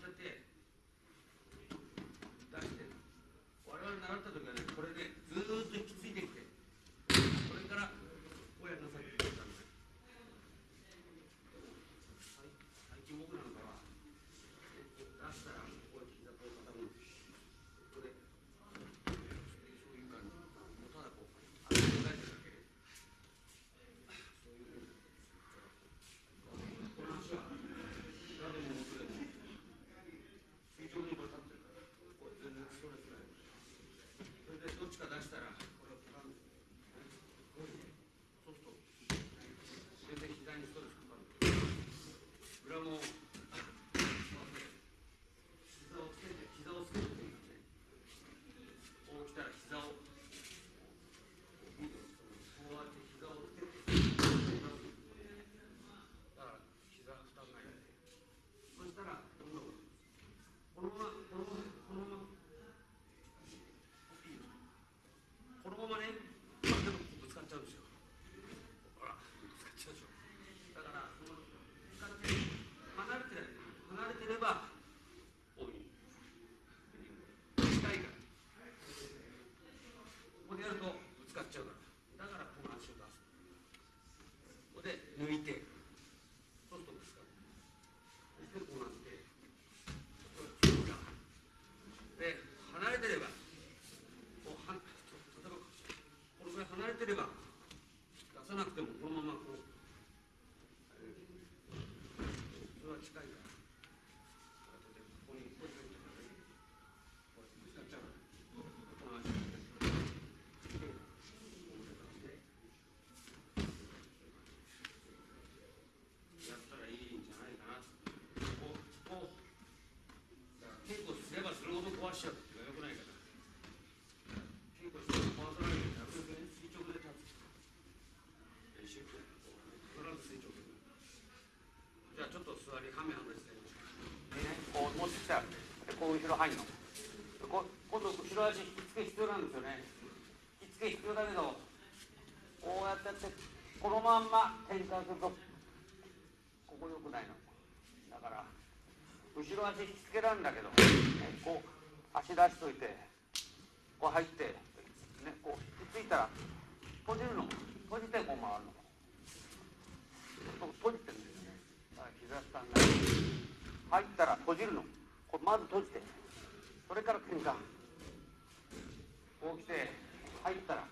当てて出して我々習った時はねこれでずーっと引き継いできてこれからこうやりなさいって言ったんです最最近僕なんかは出したらこうやって膝こう傾くこれそういう感じもうただこうあ考えてるだけそういうふうにこの足は膝でも元でも水上にこれ立ってるからこれ全然ストレスないそれでどっちか出したらこれを掴んでこういうそうすると全然膝にストレスかかる裏も膝をつけて膝をつけるっていうねこう来たら膝をこうやって膝をつけてだから膝負担ないそしたらこのこのままこのままこのままいいですこのままねまあでもぶつかっちゃうんですよほらぶつかっちゃうでしょだからこのぶつかって離れて離れてればこういう近いからここでやるとぶつかっちゃうからだからこの足を出すここで抜いてそうするとぶつかるそしてこうなってで離れてればこうは例えばこのぐらい離れてれば出さなくてもこのままこうそれは近いから後でここにこうやってこうやってぶつかっちゃうからこの足やったらいいんじゃないかなこうこうだから稽古すればするほど壊しちゃうっていうのはよくないから稽古しても壊さないようになるべくね垂直で立つ練習って必ず垂直でじゃあちょっと座りはめはめしてみましょうねこう持ってきたでこう後ろ入るのこ今度後ろ足引き付け必要なんですよね引き付け必要だけどこうやってやってこのまんま転換するとここ良くないのだから後ろ足引きつけらんだけど、ね、こう足出しといてこう入って、ね、こう引きついたら閉じるの閉じてこう回るの閉じてるんですね。だから膝下に入ったら閉じるのこれまず閉じてそれから転換こう来て入ったら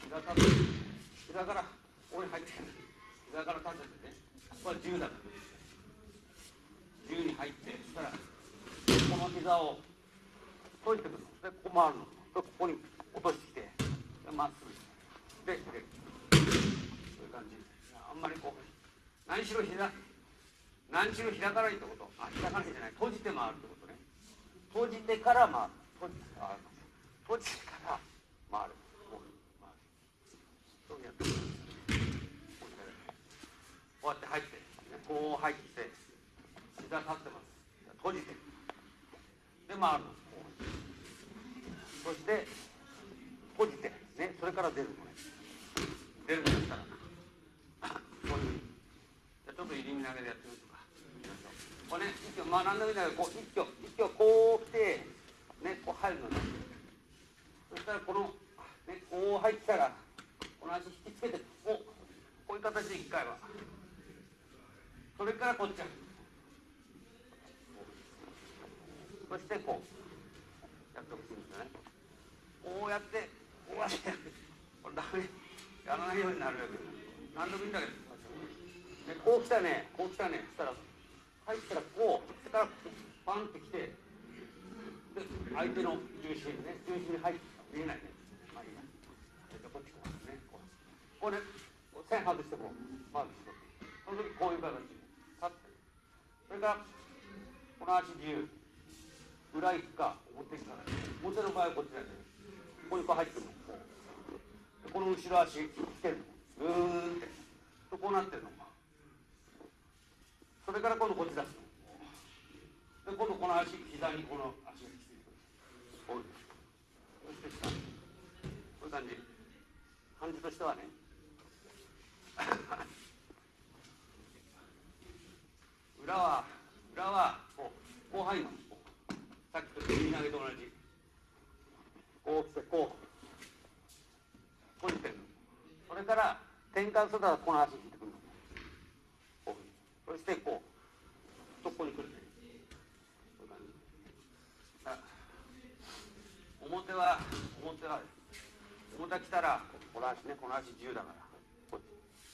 膝立て膝からここに入って膝から立ててねこれは10だから。10に入ってそしたらこの膝を閉じてくるの。でここ回るの。でここに落としてまっすぐででそういう感じ。あんまりこう何しろ膝何しろ開かないってこと。あ開かないじゃない。閉じて回るってことね。閉じてから回る閉じて回る。閉じて。から回るこう回るそうやってこうやって入って。こう入って。膝立ってます。閉じて。で回るの。そして閉じてねそれから出るのね。出るのしたらこういう。じゃあちょっと入り身投げでやってみましょう。かこれね一挙まあ何でもいいんだけどこう一挙一挙こう来てねこう入るのね。そしたらこのねこう入ったらこの足引きつけてこうこういう形で一回は。それからこっちそしてこう。やってほしいんですよねこうやってこうやってこれダメやらないようになるわけ何でもいいんだけど、ね、こう来たねこう来たねそしたら入ったらこうそれからパンってきてで相手の重心ね重心に入って見えないね。まあいいや。それでこっちこうね。こう。こうね線外してこう。まずその時こういう形立って。それからこの足自由。裏行くか表行くか表の場合はこっちだよね。ここにこう入ってるの。こうこの後ろ足つけるの。ぐーんって。とこうなってるの。それから今度こっち出すの。で今度この足膝にこの足がきついてくる。こういうそして下。こういう感じ。感じとしてはね。裏は裏はこうこう入るのさっきと右投げと同じこう来てこう閉じてるのそれから転換するからこの足引いてくるのこういうふうにそしてこうとここに来るねそういう感じ表は表は表は来たらこの足ねこの足自由だからこ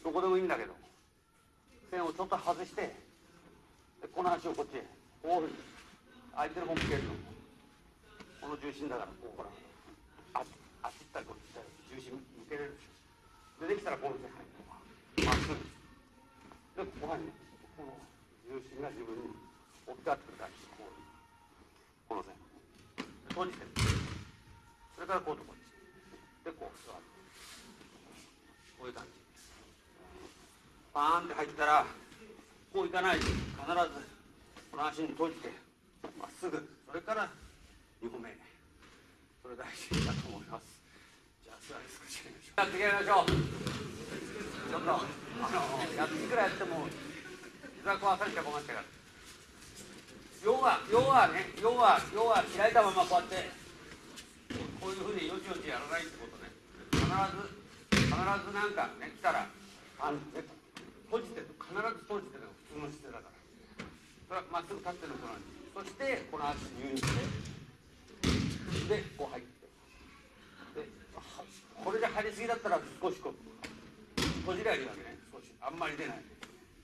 どこでもいいんだけど線をちょっと外してでこの足をこっちへこういうふうに相手の方向けるのこの重心だからこうほらあっち行ったりこっち行ったり重心向けれるででできたらこの線入る。まっすぐでここはねこの重心が自分に置き換わってくる感じこうこの線で閉じてるそれからこうとこっちでこう座ってこういう感じパーンって入ったらこういかないで。必ずこの足に閉じてまっすぐ。それから2歩目。それ大事だと思います。じゃあ座り少しやっていきましょう。ちょっとあのやいくらやっても膝壊されちゃ困っちゃうから要は要はね要は要は開いたままこうやってこういうふうによちよちやらないってことね必ず必ずなんかね来たらあのね閉じてる必ず閉じてるの普通の姿勢だからそれはまっすぐ立ってるのと同じそしてこの足自由にしてでこう入ってでこれで張りすぎだったら少しこう閉じりゃいいわけね。少し。あんまり出ない。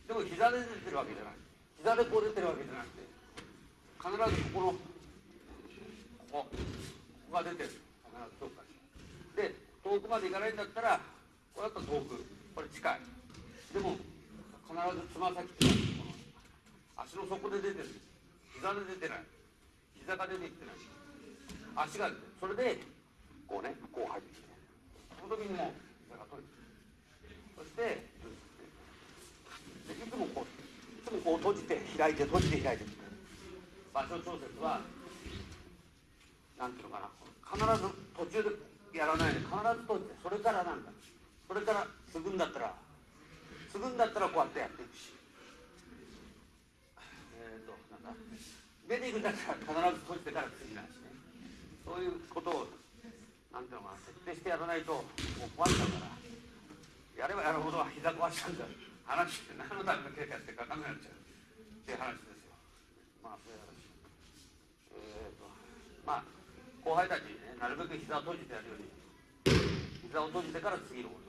でも膝で出てるわけじゃない。膝でこう出てるわけじゃなくて必ずここのここここが出てる。必ずどっかに。で遠くまで行かないんだったらこれだと遠く。これ近い。でも必ずつま先ってこの足の底で出てる。膝で出てない。膝が出てきてない。足が出てる。それでこうねこう入ってきて。その時にも膝が取れてる。そしてでいつもこういつもこう閉じて開いて閉じて開いて。場所調節はなんていうのかな必ず途中でやらないで必ず閉じてそれからなんだそれから継ぐんだったら継ぐんだったらこうやってやっていくし。えっ、となんだ出ていくんだったら必ず閉じてから次なんしね。そういうことをなんていうのかな徹底してやらないともう壊しちゃうから。やればやるほど膝壊しちゃうん。だ話って何のための経過って書かなくなっちゃう。っていう話ですよまあそういう話。えっ、ー、とまあ後輩たちにねなるべく膝を閉じてやるように。膝を閉じてから次のこと。